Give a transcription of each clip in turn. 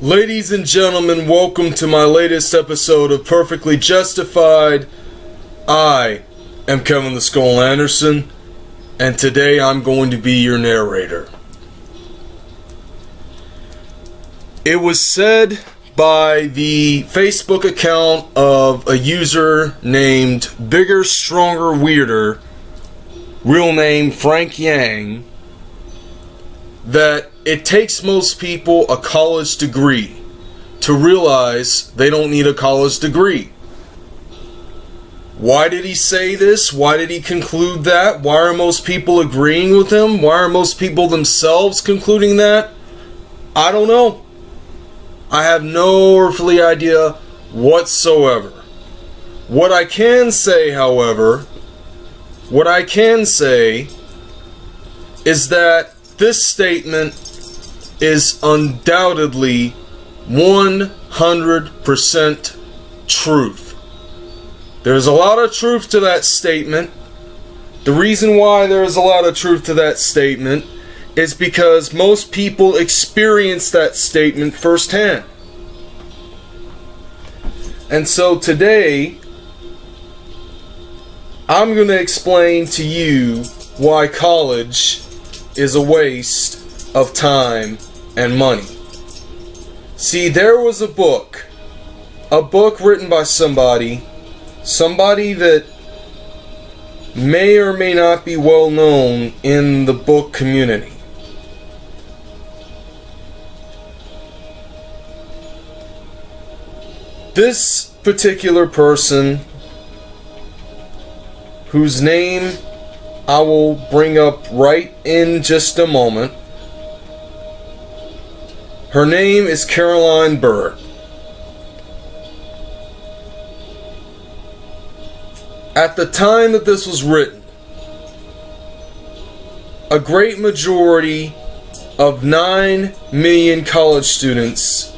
Ladies and gentlemen, welcome to my latest episode of Perfectly Justified. I am Kevin the Skull Anderson, and today I'm going to be your narrator. It was said by the Facebook account of a user named Bigger, Stronger, Weirder, real name Frank Yang, that it takes most people a college degree to realize they don't need a college degree. Why did he say this? Why did he conclude that? Why are most people agreeing with him? Why are most people themselves concluding that? I don't know. I have no earthly idea whatsoever. What I can say, however, what I can say is that this statement is undoubtedly 100% truth. There's a lot of truth to that statement. The reason why there is a lot of truth to that statement is because most people experience that statement firsthand. And so today, I'm going to explain to you why college is a waste of time and money. See, there was a book, a book written by somebody, somebody that may or may not be well known in the book community. This particular person, whose name I will bring up right in just a moment, her name is Caroline Bird. At the time that this was written, a great majority of 9 million college students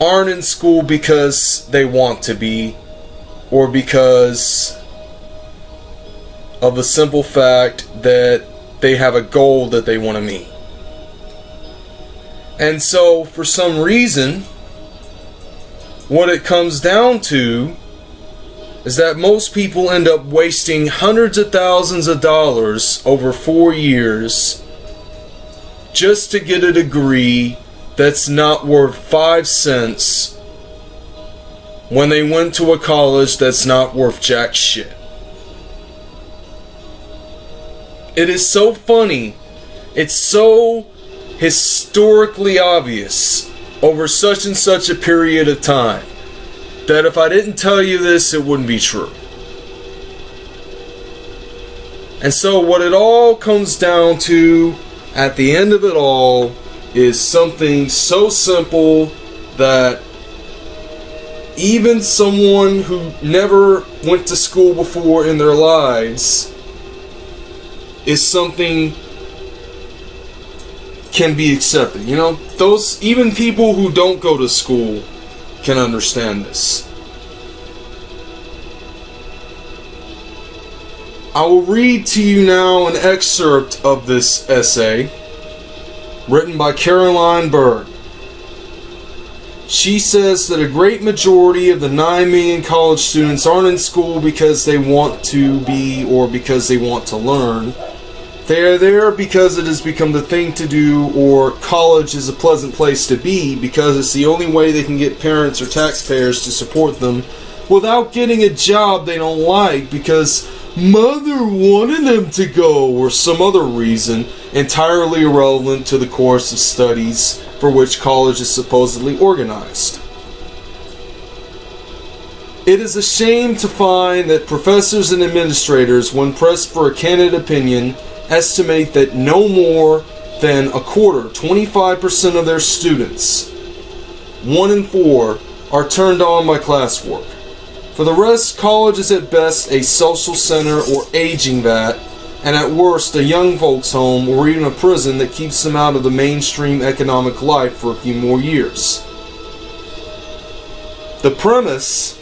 aren't in school because they want to be or because of the simple fact that they have a goal that they want to meet. And so, for some reason, what it comes down to is that most people end up wasting hundreds of thousands of dollars over four years just to get a degree that's not worth five cents when they went to a college that's not worth jack shit. It is so funny. It's so historically obvious over such and such a period of time that if I didn't tell you this, it wouldn't be true. And so, what it all comes down to at the end of it all is something so simple that even someone who never went to school before in their lives is something can be accepted. You know, those even people who don't go to school can understand this. I will read to you now an excerpt of this essay written by Caroline Bird. She says that a great majority of the 9 million college students aren't in school because they want to be or because they want to learn. They are there because it has become the thing to do, or college is a pleasant place to be because it's the only way they can get parents or taxpayers to support them without getting a job they don't like because mother wanted them to go or some other reason entirely irrelevant to the course of studies for which college is supposedly organized. It is a shame to find that professors and administrators, when pressed for a candid opinion, estimate that no more than a quarter, 25% of their students, one in four, are turned on by classwork. For the rest, college is at best a social center or aging vat, and at worst, a young folks' home or even a prison that keeps them out of the mainstream economic life for a few more years. The premise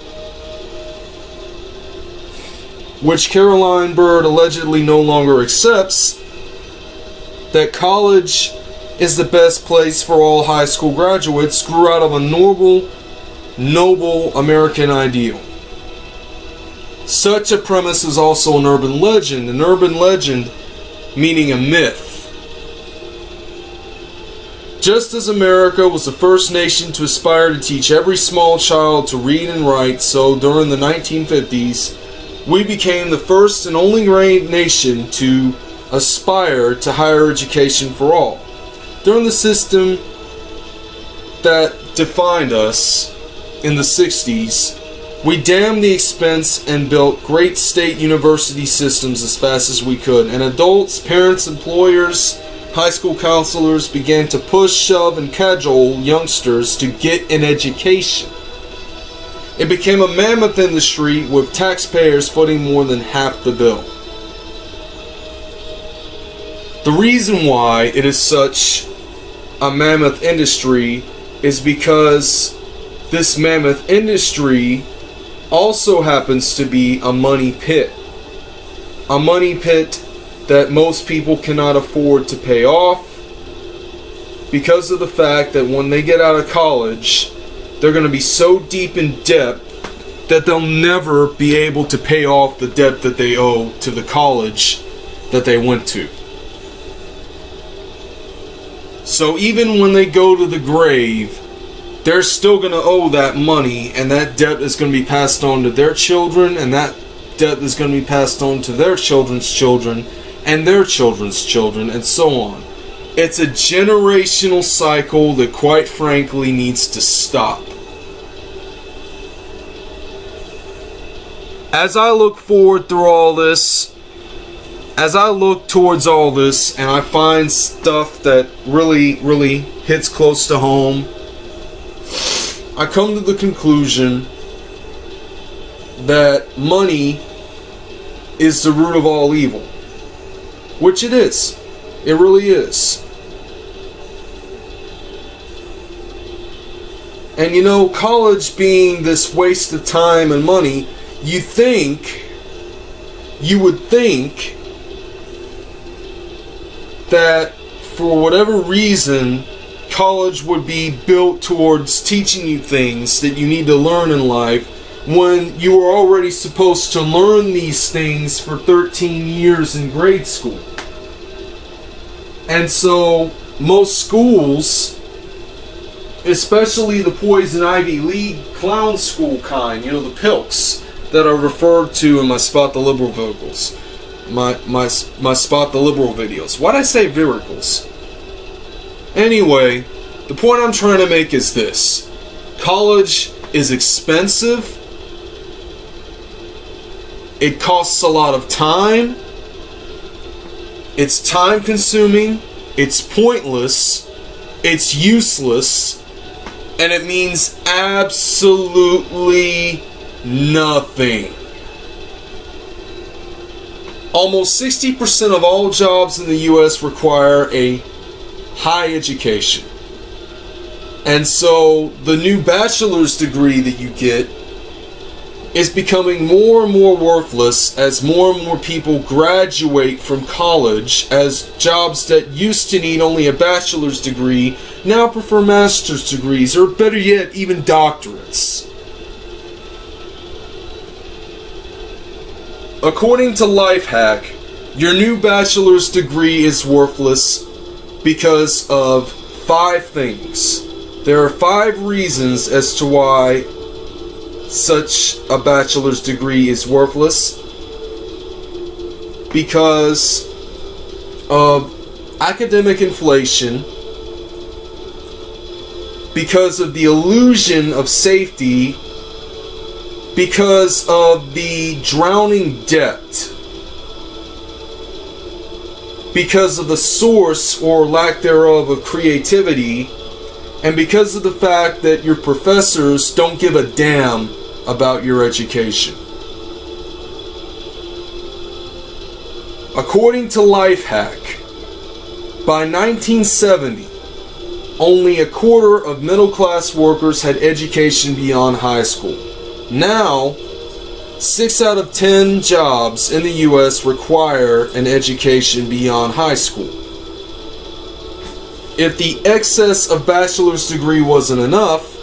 which Caroline Bird allegedly no longer accepts, that college is the best place for all high school graduates grew out of a noble, noble American ideal. Such a premise is also an urban legend, an urban legend meaning a myth. Just as America was the first nation to aspire to teach every small child to read and write, so during the 1950s, we became the first and only great nation to aspire to higher education for all. During the system that defined us in the 60s, we damned the expense and built great state university systems as fast as we could, and adults, parents, employers, high school counselors began to push, shove, and cajole youngsters to get an education. It became a mammoth industry with taxpayers footing more than half the bill. The reason why it is such a mammoth industry is because this mammoth industry also happens to be a money pit. A money pit that most people cannot afford to pay off because of the fact that when they get out of college, they're going to be so deep in debt that they'll never be able to pay off the debt that they owe to the college that they went to. So even when they go to the grave, they're still going to owe that money, and that debt is going to be passed on to their children, and that debt is going to be passed on to their children's children, and their children's children, and so on. It's a generational cycle that, quite frankly, needs to stop. As I look forward through all this, as I look towards all this and I find stuff that really, really hits close to home, I come to the conclusion that money is the root of all evil. Which it is. It really is. And you know, college being this waste of time and money, you think, you would think that for whatever reason, college would be built towards teaching you things that you need to learn in life when you were already supposed to learn these things for 13 years in grade school. And so most schools, especially the Poison Ivy League clown school kind, you know, the pilks that are referred to in my Spot the Liberal vocals, my, my, my Spot the Liberal videos. Why'd I say viricals? Anyway, the point I'm trying to make is this. College is expensive it costs a lot of time. It's time consuming. It's pointless. It's useless. And it means absolutely nothing. Almost 60% of all jobs in the US require a high education. And so the new bachelor's degree that you get is becoming more and more worthless as more and more people graduate from college as jobs that used to need only a bachelor's degree now prefer master's degrees or better yet even doctorates. According to Lifehack, your new bachelor's degree is worthless because of five things. There are five reasons as to why such a bachelor's degree is worthless because of academic inflation, because of the illusion of safety, because of the drowning debt, because of the source or lack thereof of creativity and because of the fact that your professors don't give a damn about your education. According to Lifehack, by 1970, only a quarter of middle class workers had education beyond high school. Now, 6 out of 10 jobs in the US require an education beyond high school. If the excess of bachelor's degree wasn't enough,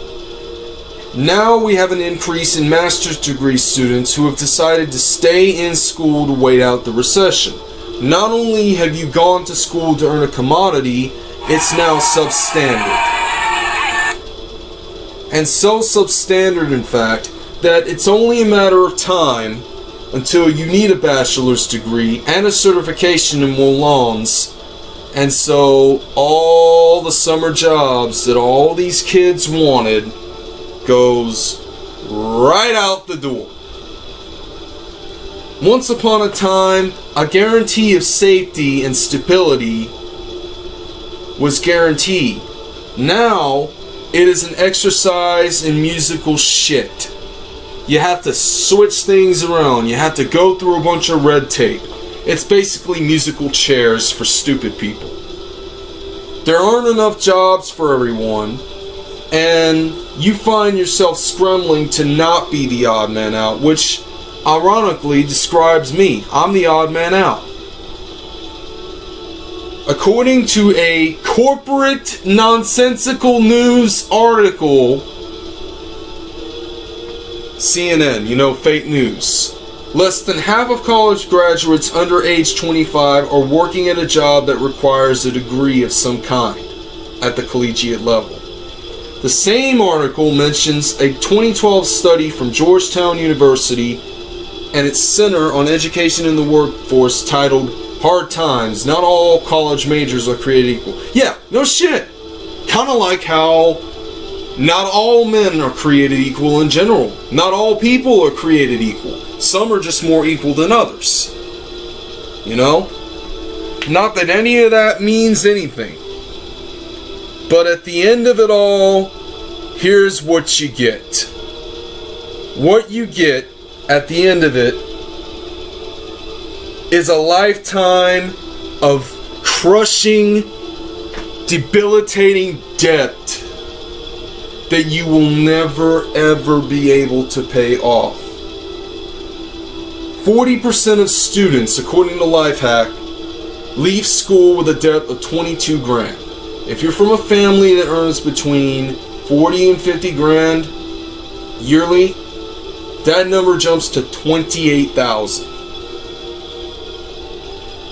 now we have an increase in master's degree students who have decided to stay in school to wait out the recession. Not only have you gone to school to earn a commodity, it's now substandard. And so substandard, in fact, that it's only a matter of time until you need a bachelor's degree and a certification in Wolans. And so all the summer jobs that all these kids wanted goes right out the door. Once upon a time, a guarantee of safety and stability was guaranteed. Now, it is an exercise in musical shit. You have to switch things around. You have to go through a bunch of red tape. It's basically musical chairs for stupid people. There aren't enough jobs for everyone, and you find yourself scrambling to not be the odd man out, which ironically describes me. I'm the odd man out. According to a corporate nonsensical news article, CNN, you know, fake news. Less than half of college graduates under age 25 are working at a job that requires a degree of some kind at the collegiate level. The same article mentions a 2012 study from Georgetown University and its Center on Education in the Workforce titled Hard Times. Not all college majors are created equal. Yeah, no shit. Kind of like how not all men are created equal in general. Not all people are created equal. Some are just more equal than others. You know? Not that any of that means anything. But at the end of it all, here's what you get. What you get at the end of it is a lifetime of crushing, debilitating debt that you will never ever be able to pay off. 40% of students, according to Lifehack, leave school with a debt of 22 grand. If you're from a family that earns between 40 and 50 grand yearly, that number jumps to 28,000.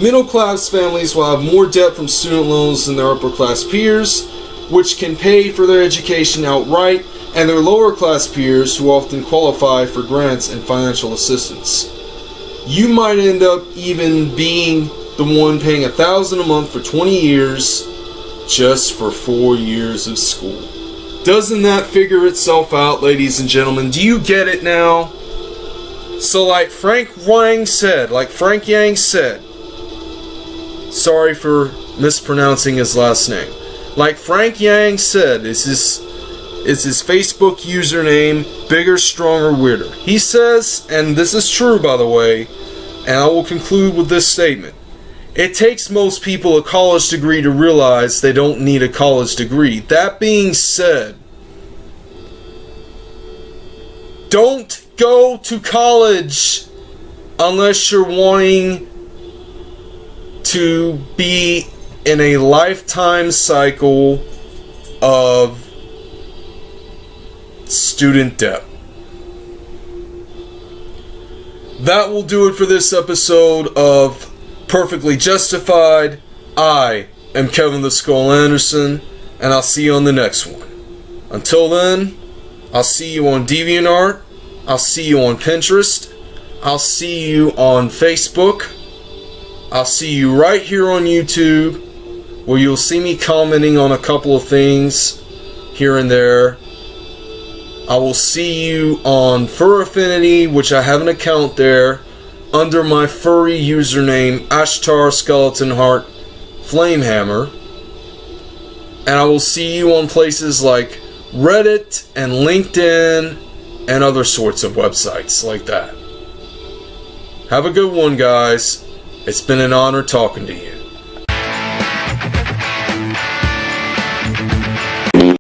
Middle class families will have more debt from student loans than their upper class peers, which can pay for their education outright, and their lower class peers who often qualify for grants and financial assistance. You might end up even being the one paying a thousand a month for 20 years just for four years of school. Doesn't that figure itself out, ladies and gentlemen? Do you get it now? So, like Frank Wang said, like Frank Yang said, sorry for mispronouncing his last name. Like Frank Yang said, is his is his Facebook username bigger, stronger, weirder. He says, and this is true by the way, and I will conclude with this statement. It takes most people a college degree to realize they don't need a college degree. That being said, don't go to college unless you're wanting to be in a lifetime cycle of student debt. That will do it for this episode of Perfectly Justified. I am Kevin the Skull Anderson, and I'll see you on the next one. Until then, I'll see you on DeviantArt. I'll see you on Pinterest. I'll see you on Facebook. I'll see you right here on YouTube, where you'll see me commenting on a couple of things here and there. I will see you on Fur Affinity, which I have an account there under my furry username Ashtar Skeleton Heart Flamehammer. And I will see you on places like Reddit and LinkedIn and other sorts of websites like that. Have a good one, guys. It's been an honor talking to you.